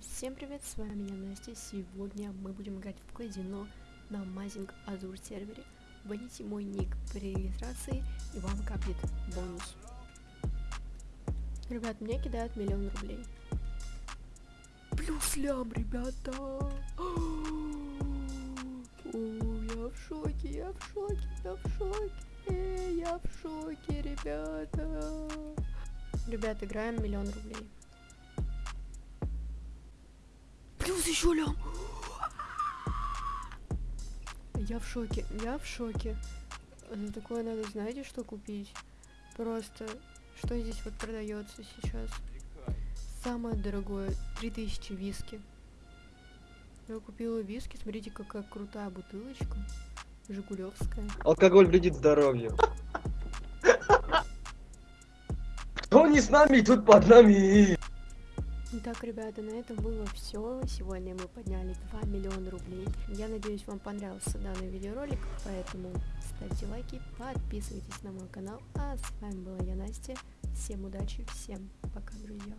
всем привет, с вами я Настя. Сегодня мы будем играть в казино на Mazing Azure сервере. Вводите мой ник при регистрации и вам капнет бонус. Ребят, мне кидают миллион рублей. Плюс лям, ребята! О, я в шоке, я в шоке, я в шоке, я в шоке, ребята. Ребят, играем миллион рублей. Еще лям. Я в шоке, я в шоке. За такое надо, знаете, что купить? Просто, что здесь вот продается сейчас? Самое дорогое, 3000 виски. Я купила виски, смотрите, какая крутая бутылочка. Жигулевская. Алкоголь вредит здоровью. Кто не с нами, тут под нами. Итак, ребята, на этом было все. Сегодня мы подняли 2 миллиона рублей. Я надеюсь, вам понравился данный видеоролик, поэтому ставьте лайки, подписывайтесь на мой канал. А с вами была я, Настя. Всем удачи, всем пока, друзья.